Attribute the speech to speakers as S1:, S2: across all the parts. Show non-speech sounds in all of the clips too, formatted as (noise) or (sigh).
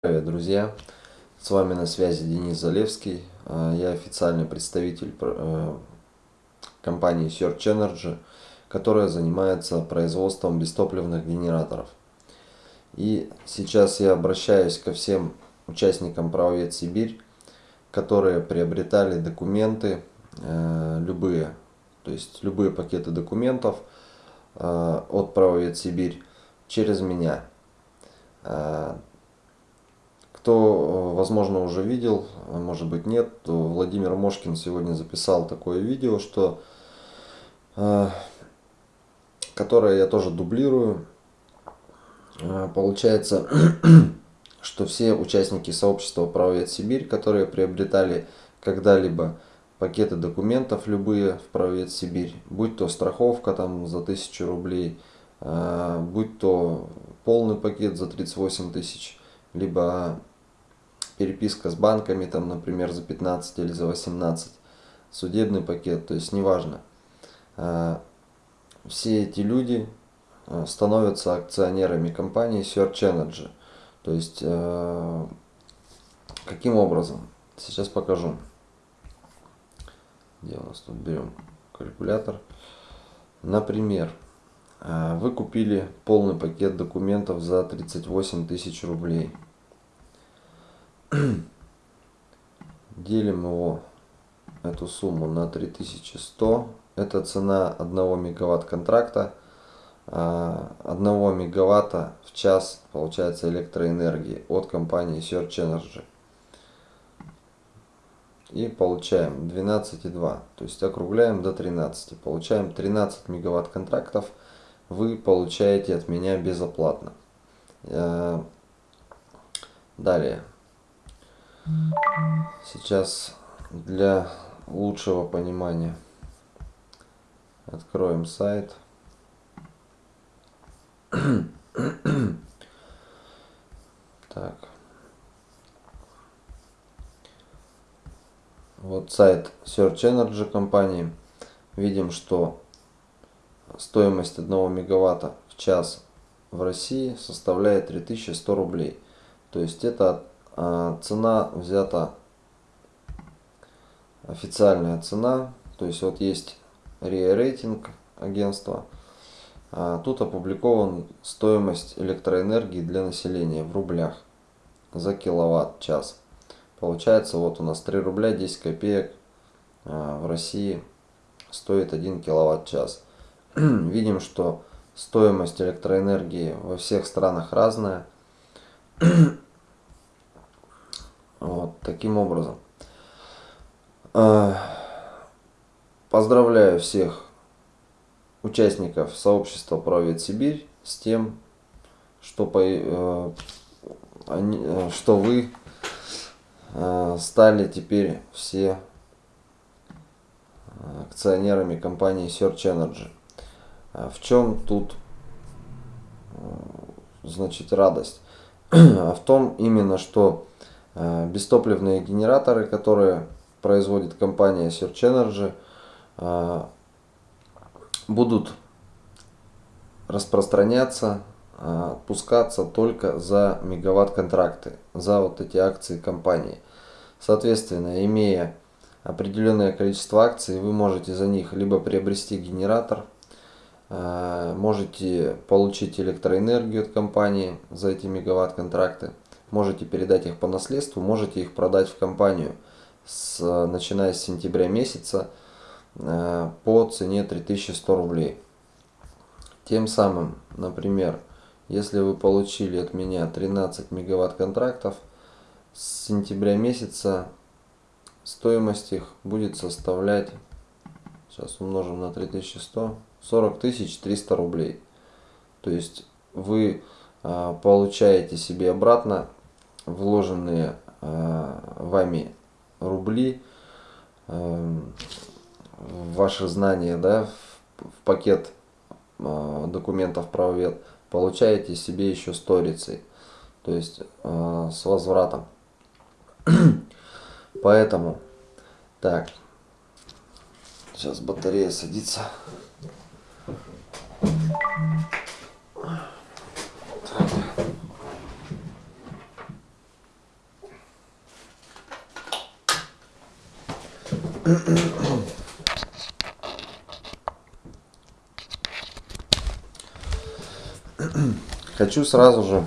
S1: Привет, друзья! С вами на связи Денис Залевский. А, я официальный представитель э, компании Search Energy, которая занимается производством бестопливных генераторов. И сейчас я обращаюсь ко всем участникам Правовед Сибирь, которые приобретали документы, э, любые, то есть любые пакеты документов э, от Правовед Сибирь через меня кто, возможно, уже видел, а может быть нет, то Владимир Мошкин сегодня записал такое видео, что, э, которое я тоже дублирую. Э, получается, (clears throat) что все участники сообщества Правовед Сибирь, которые приобретали когда-либо пакеты документов любые в Правовед Сибирь, будь то страховка там за 1000 рублей, э, будь то полный пакет за 38 тысяч, либо переписка с банками, там, например, за 15 или за 18, судебный пакет, то есть неважно. А, все эти люди а, становятся акционерами компании Search Energy. То есть, а, каким образом? Сейчас покажу. Где у нас тут берем калькулятор. Например, вы купили полный пакет документов за 38 тысяч рублей. (clears throat) делим его, эту сумму на 3100. Это цена 1 мегаватт контракта. 1 а, мегаватта в час получается электроэнергии от компании Search Energy. И получаем 12,2. То есть округляем до 13. Получаем 13 мегаватт контрактов. Вы получаете от меня безоплатно. Э, далее. Сейчас для лучшего понимания откроем сайт. (clears throat) Так. Вот сайт Search Energy компании. Видим, что стоимость 1 мегаватта в час в России составляет 3100 рублей. То есть это цена взята официальная цена. То есть вот есть рейтинг агентства. А, тут опубликован стоимость электроэнергии для населения в рублях за киловатт-час. Получается вот у нас 3 рубля 10 копеек а, в России стоит 1 киловатт-час. (clears throat) Видим, что стоимость электроэнергии во всех странах разная. (clears throat) Вот таким образом. А, поздравляю всех участников сообщества Правед Сибирь с тем, что, по, э, они, э, что вы э, стали теперь все акционерами компании Search Energy. В чем тут значит радость? (clears throat) А в том именно, что Э, бестопливные генераторы, которые производит компания Search Energy, э, будут распространяться, э, отпускаться только за мегаватт контракты, за вот эти акции компании. Соответственно, имея определенное количество акций, вы можете за них либо приобрести генератор, можете получить электроэнергию от компании за эти мегаватт контракты, можете передать их по наследству, можете их продать в компанию, с, начиная с сентября месяца э, по цене 3100 рублей. Тем самым, например, если вы получили от меня 13 мегаватт контрактов, с сентября месяца стоимость их будет составлять, сейчас умножим на 3100, 40 300 рублей. То есть вы э, получаете себе обратно вложенные э, вами рубли, э, ваши знания да, в, пакет э, документов правовед, получаете себе еще сторицей, то есть с возвратом. (clears throat) Поэтому, так, сейчас батарея садится. Хочу сразу же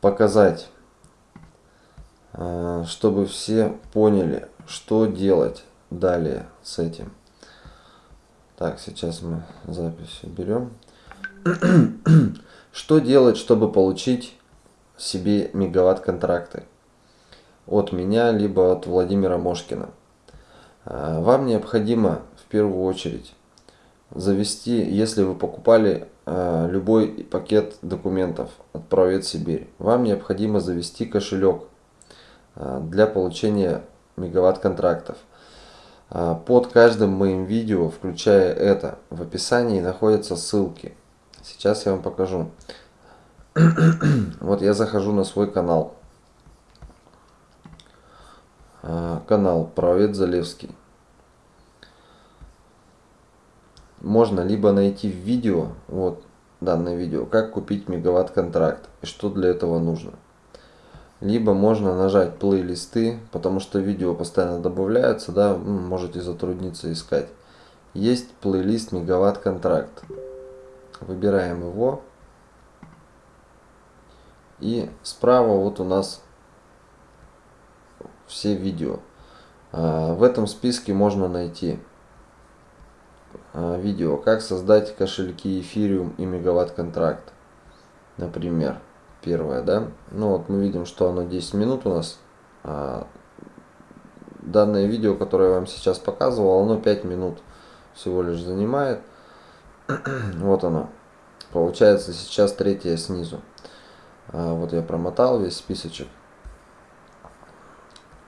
S1: показать, э, чтобы все поняли, что делать далее с этим. Так, сейчас мы запись берем. (clears throat) Что делать, чтобы получить себе мегаватт контракты? От меня, либо от Владимира Мошкина. Э, вам необходимо в первую очередь завести, если вы покупали э, любой пакет документов от Провед Сибирь, вам необходимо завести кошелек э, для получения мегаватт контрактов. Под каждым моим видео, включая это, в описании находятся ссылки. Сейчас я вам покажу. вот я захожу на свой канал. Канал Правед Залевский. Можно либо найти в видео, вот данное видео, как купить мегаватт контракт и что для этого нужно. Либо можно нажать плейлисты, потому что видео постоянно добавляются, да, можете затрудниться искать. Есть плейлист мегаватт контракт. Выбираем его. И справа вот у нас все видео. А, в этом списке можно найти видео, как создать кошельки Ethereum и мегаватт контракт. Например, первое, да. Ну вот мы видим, что оно 10 минут у нас. А данное видео, которое я вам сейчас показывал, оно 5 минут всего лишь занимает. (clears throat) вот оно. Получается сейчас третье снизу. А, вот я промотал весь списочек.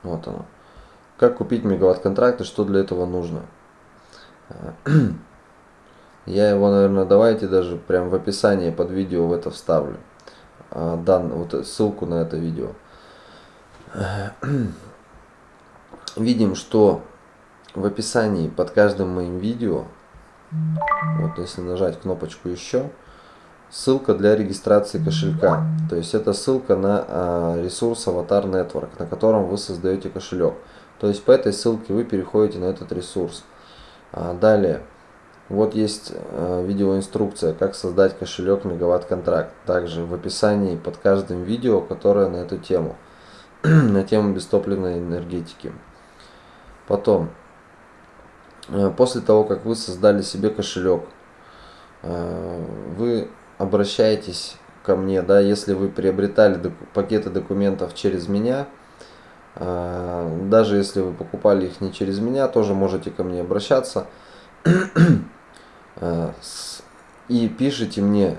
S1: Вот оно. Как купить мегаватт контракты, что для этого нужно. (clears throat) Я его, наверное, давайте даже прям в описании под видео в это вставлю. А, дан, вот ссылку на это видео. (clears throat) Видим, что в описании под каждым моим видео, вот если нажать кнопочку еще, ссылка для регистрации кошелька. То есть это ссылка на а, ресурс Avatar Network, на котором вы создаете кошелек. То есть по этой ссылке вы переходите на этот ресурс. А, далее, вот есть э, видеоинструкция, как создать кошелек Мегаватт Контракт. Также в описании под каждым видео, которое на эту тему, (clears throat) на тему бестопливной энергетики. Потом, э, после того, как вы создали себе кошелек, э, вы обращаетесь ко мне, да, если вы приобретали пакеты документов через меня, даже если вы покупали их не через меня, тоже можете ко мне обращаться и пишите мне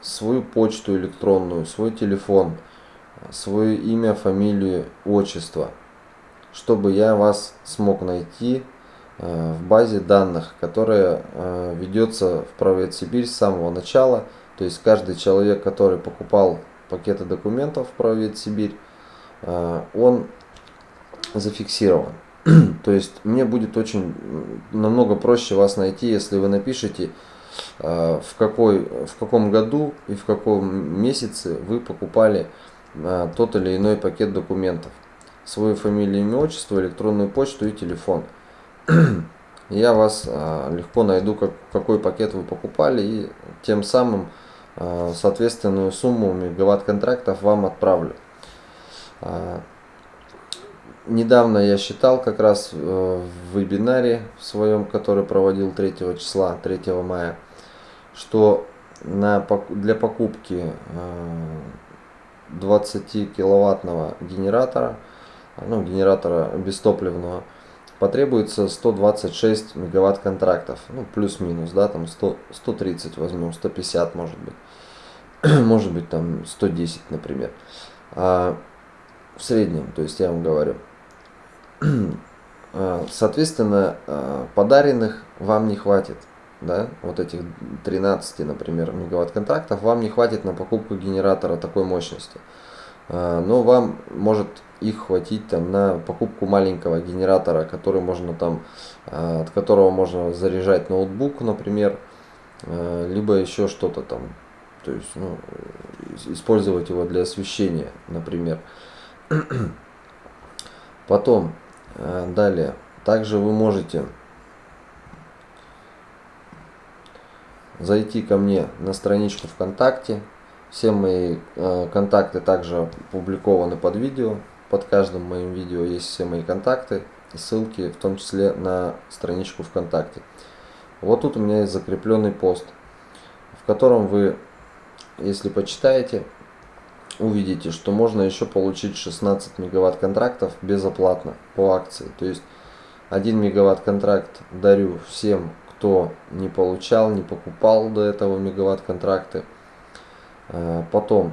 S1: свою почту электронную, свой телефон, свое имя, фамилию, отчество, чтобы я вас смог найти в базе данных, которая ведется в Правед Сибирь с самого начала. То есть каждый человек, который покупал пакеты документов в Правед Сибирь, он зафиксирован. (clears throat) То есть мне будет очень намного проще вас найти, если вы напишите, э, в, какой, в каком году и в каком месяце вы покупали э, тот или иной пакет документов. Свою фамилию, имя, отчество, электронную почту и телефон. (clears throat) Я вас э, легко найду, как, какой пакет вы покупали и тем самым соответственную сумму мегаватт контрактов вам отправлю недавно я считал как раз э, в вебинаре в своем, который проводил 3 числа, 3 мая, что на, для покупки 20 э, генератора, ну, генератора бестопливного, потребуется 126 мегаватт контрактов, ну, плюс-минус, да, там 100, 130 возьмем, 150 может быть, (clears throat) может быть там 110, например, а, в среднем, то есть я вам говорю. А, соответственно, а, подаренных вам не хватит. Да, вот этих 13, например, мегаватт контрактов вам не хватит на покупку генератора такой мощности. А, но вам может их хватить там на покупку маленького генератора, который можно там, от которого можно заряжать ноутбук, например, либо еще что-то там, то есть ну, использовать его для освещения, например. Потом Э, далее, Также вы можете зайти ко мне на страничку ВКонтакте. Все мои э, контакты также опубликованы под видео. Под каждым моим видео есть все мои контакты и ссылки, в том числе на страничку ВКонтакте. Вот тут у меня есть закрепленный пост, в котором вы, если почитаете, увидите, что можно еще получить 16 мегаватт контрактов безоплатно по акции. То есть 1 мегаватт контракт дарю всем, кто не получал, не покупал до этого мегаватт контракты. А, потом,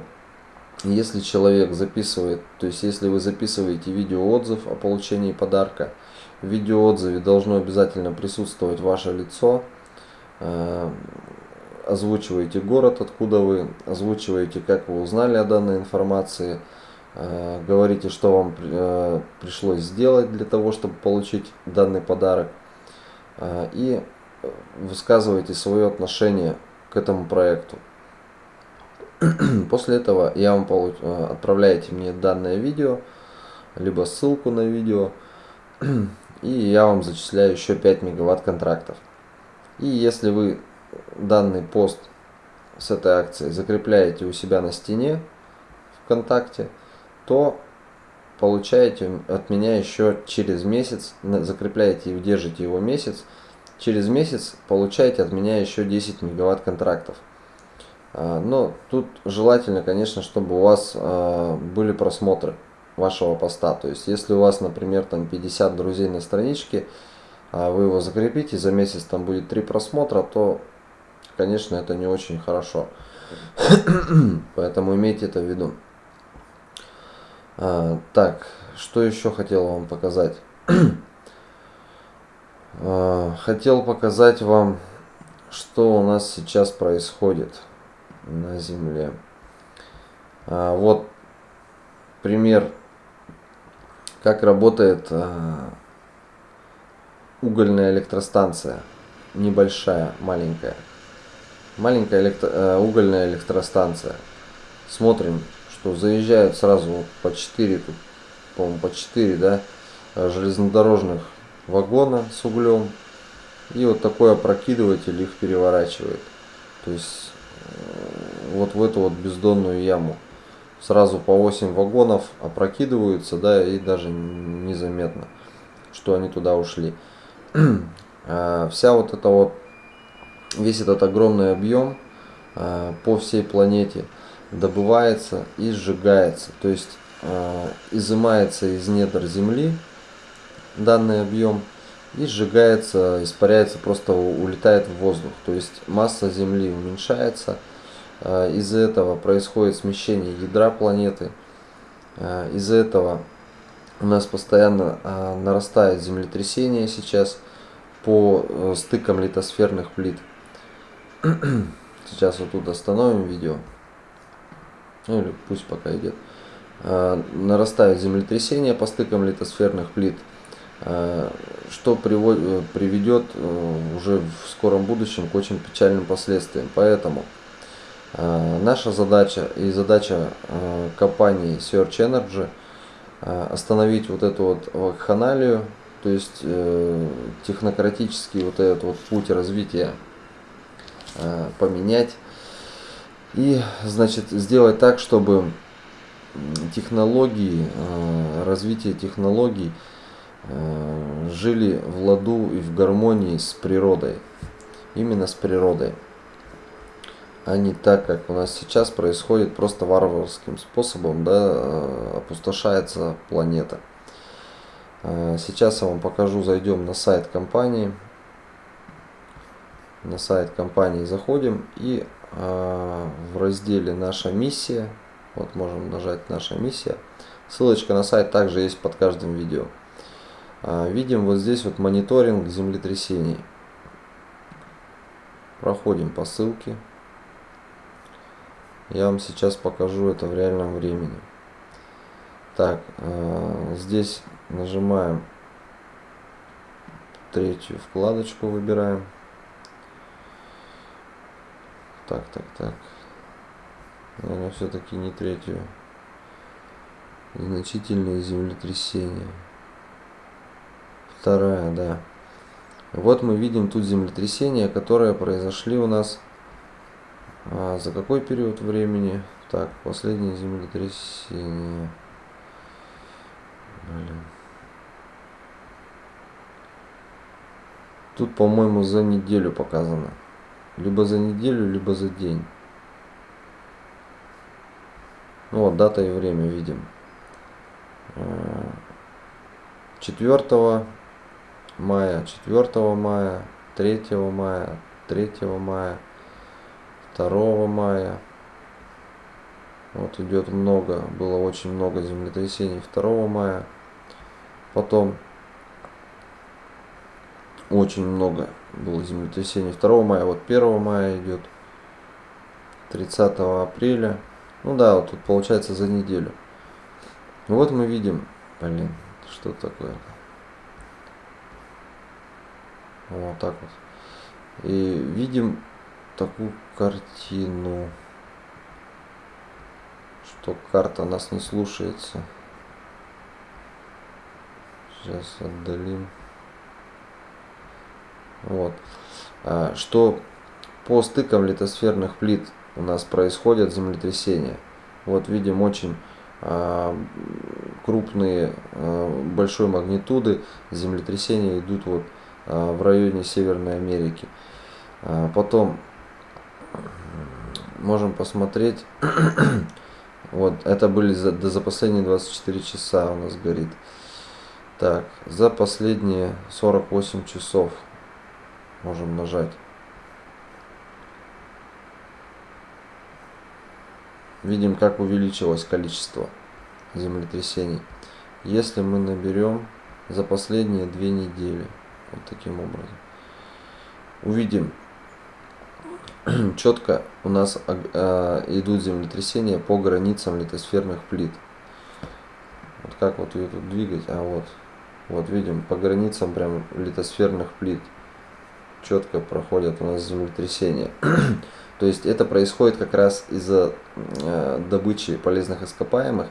S1: если человек записывает, то есть если вы записываете видеоотзыв о получении подарка, в видеоотзыве должно обязательно присутствовать ваше лицо, а, озвучиваете город, откуда вы, озвучиваете, как вы узнали о данной информации, э, говорите, что вам э, пришлось сделать для того, чтобы получить данный подарок, э, и высказываете свое отношение к этому проекту. (clears throat) После этого я вам получ... отправляете мне данное видео, либо ссылку на видео, (clears throat) и я вам зачисляю еще 5 мегаватт контрактов. И если вы данный пост с этой акцией закрепляете у себя на стене ВКонтакте, то получаете от меня еще через месяц, закрепляете и удержите его месяц, через месяц получаете от меня еще 10 мегаватт контрактов. А, но тут желательно, конечно, чтобы у вас а, были просмотры вашего поста. То есть, если у вас, например, там 50 друзей на страничке, а вы его закрепите, за месяц там будет 3 просмотра, то конечно, это не очень хорошо. (clears throat) Поэтому имейте это в виду. А, так, что еще хотел вам показать? (clears throat) а, хотел показать вам, что у нас сейчас происходит на Земле. А, вот пример, как работает а, угольная электростанция. Небольшая, маленькая маленькая электро, э, угольная электростанция. Смотрим, что заезжают сразу по 4, по-моему, по 4, да, э, железнодорожных вагона с углем. И вот такой опрокидыватель их переворачивает. То есть э, вот в эту вот бездонную яму. Сразу по 8 вагонов опрокидываются, да, и даже незаметно, что они туда ушли. (clears throat) А вся вот эта вот весь этот огромный объем э, по всей планете добывается и сжигается. То есть э, изымается из недр Земли данный объем и сжигается, испаряется, просто улетает в воздух. То есть масса Земли уменьшается. Э, из-за этого происходит смещение ядра планеты. Из-за этого у нас постоянно нарастает землетрясение сейчас по стыкам литосферных плит. Сейчас вот тут остановим видео. Ну или пусть пока идет. А, нарастает землетрясение по стыкам литосферных плит, а, что приводит, приведет э, уже в скором будущем к очень печальным последствиям. Поэтому а, наша задача и задача компании Search Energy остановить вот эту вот вакханалию, то есть э, технократический вот этот вот путь развития Э, поменять. И, значит, сделать так, чтобы технологии, э, развитие технологий э, жили в ладу и в гармонии с природой. Именно с природой. А не так, как у нас сейчас происходит просто варварским способом, да, опустошается планета. Сейчас я вам покажу, зайдем на сайт компании на сайт компании заходим и э, в разделе наша миссия вот можем нажать наша миссия ссылочка на сайт также есть под каждым видео. Э, видим вот здесь вот мониторинг землетрясений. Проходим по ссылке. Я вам сейчас покажу это в реальном времени. Так э, здесь нажимаем третью вкладочку выбираем так, так, так. Наверное, все-таки не третью. Значительные землетрясения. вторая, да. Вот мы видим тут землетрясения, которые произошли у нас а, за какой период времени? Так, последнее землетрясение. Блин. Тут, по-моему, за неделю показано. Либо за неделю, либо за день. Ну вот, дата и время видим. 4 мая, 4 мая, 3 мая, 3 мая, 2 мая. Вот идет много, было очень много землетрясений 2 мая. Потом очень много было землетрясений 2 мая. Вот 1 мая идет. 30 апреля. Ну да, вот тут получается за неделю. Вот мы видим, блин, что такое. Вот так вот. И видим такую картину, что карта нас не слушается. Сейчас отдалим. Вот. А, что по стыкам литосферных плит у нас происходят землетрясения. Вот видим очень а, крупные а, большой магнитуды землетрясения идут вот в районе Северной Америки. Потом можем посмотреть. (coughs) вот это были за, за последние 24 часа у нас горит. Так, за последние 48 часов можем нажать. Видим, как увеличилось количество землетрясений. Если мы наберем за последние две недели, вот таким образом, увидим, (clears throat) четко у нас э, идут землетрясения по границам литосферных плит. Вот как вот ее тут двигать, а вот, вот видим, по границам прям литосферных плит четко проходят у нас землетрясения. (clears throat) То есть это происходит как раз из-за э, добычи полезных ископаемых,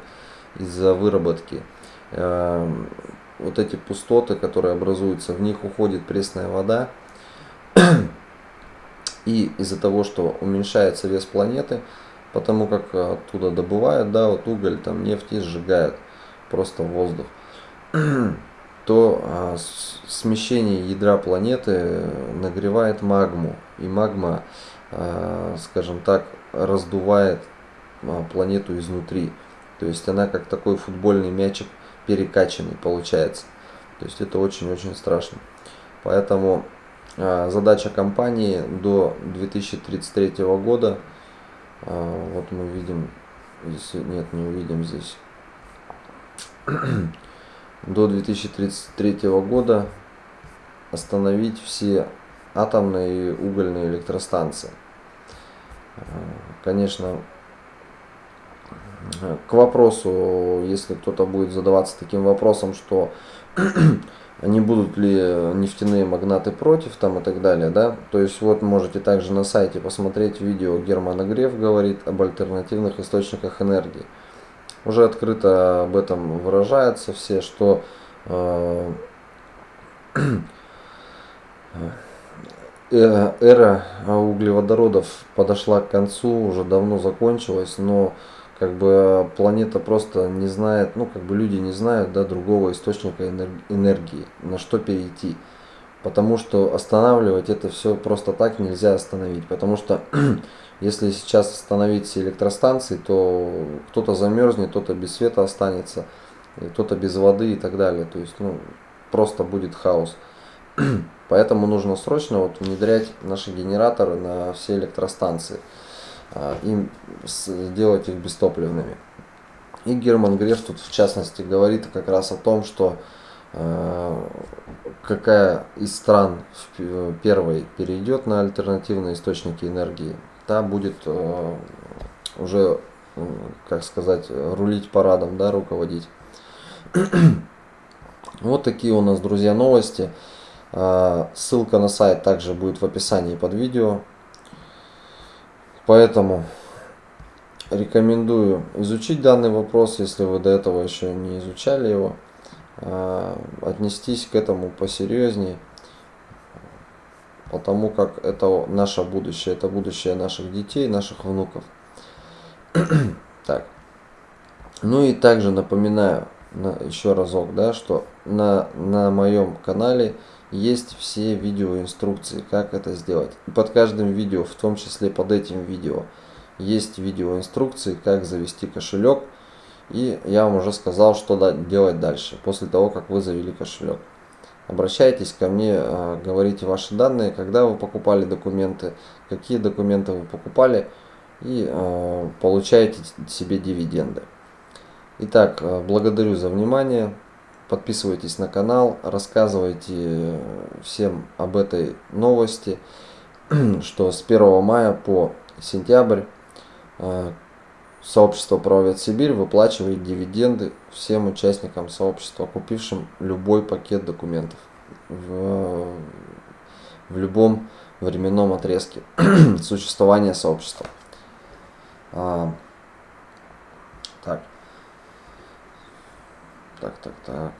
S1: из-за выработки. Э, вот эти пустоты, которые образуются, в них уходит пресная вода. И из-за того, что уменьшается вес планеты, потому как оттуда добывают, да, вот уголь, там нефть и сжигают просто воздух, (clears throat) то а, смещение ядра планеты нагревает магму. И магма Э, скажем так, раздувает а, планету изнутри. То есть она как такой футбольный мячик перекачанный получается. То есть это очень-очень страшно. Поэтому а, задача компании до 2033 года, а, вот мы видим, здесь нет, не увидим здесь, до 2033 года остановить все атомные и угольные электростанции. Э, конечно, к вопросу, если кто-то будет задаваться таким вопросом, что (clears throat) не будут ли нефтяные магнаты против там и так далее, да, то есть вот можете также на сайте посмотреть видео Германа Греф говорит об альтернативных источниках энергии. Уже открыто об этом выражается все, что э, (clears throat) Э, эра углеводородов подошла к концу, уже давно закончилась, но как бы планета просто не знает, ну как бы люди не знают да, другого источника энергии, на что перейти. Потому что останавливать это все просто так нельзя остановить. Потому что (clears throat) если сейчас остановить все электростанции, то кто-то замерзнет, кто-то без света останется, кто-то без воды и так далее. То есть ну, просто будет хаос. (clears throat) Поэтому нужно срочно вот внедрять наши генераторы на все электростанции а, и сделать их бестопливными. И Герман Греф тут в частности говорит как раз о том, что какая из стран первой перейдет на альтернативные источники энергии, та будет а, уже, как сказать, рулить парадом, да, руководить. (clears throat) Вот такие у нас, друзья, новости. Ссылка на сайт также будет в описании под видео. Поэтому рекомендую изучить данный вопрос, если вы до этого еще не изучали его. Э, отнестись к этому посерьезнее, потому как это наше будущее, это будущее наших детей, наших внуков. (clears throat) так. Ну и также напоминаю на, еще разок, да, что на, на моем канале есть все видеоинструкции, как это сделать. И под каждым видео, в том числе под этим видео, есть видеоинструкции, как завести кошелек. И я вам уже сказал, что делать дальше, после того, как вы завели кошелек. Обращайтесь ко мне, а, говорите ваши данные, когда вы покупали документы, какие документы вы покупали и а, получаете себе дивиденды. Итак, а, благодарю за внимание. Подписывайтесь на канал, рассказывайте всем об этой новости, (clears throat) что с 1 мая по сентябрь Сообщество «Правовед Сибирь» выплачивает дивиденды всем участникам сообщества, купившим любой пакет документов в, в любом временном отрезке (clears throat) существования сообщества. А, так. Так, так, так.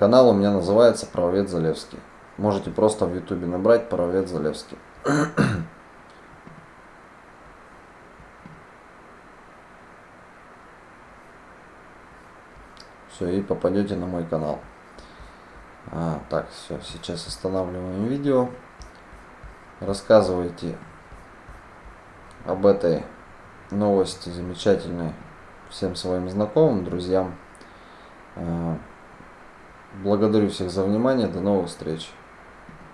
S1: Канал у меня называется «Правовед Залевский». Можете просто в ютубе набрать «Правовед Залевский». (clears throat) все и попадете на мой канал. А, так все сейчас останавливаем видео. Рассказывайте об этой новости замечательной всем своим знакомым друзьям. А, благодарю всех за внимание. До новых встреч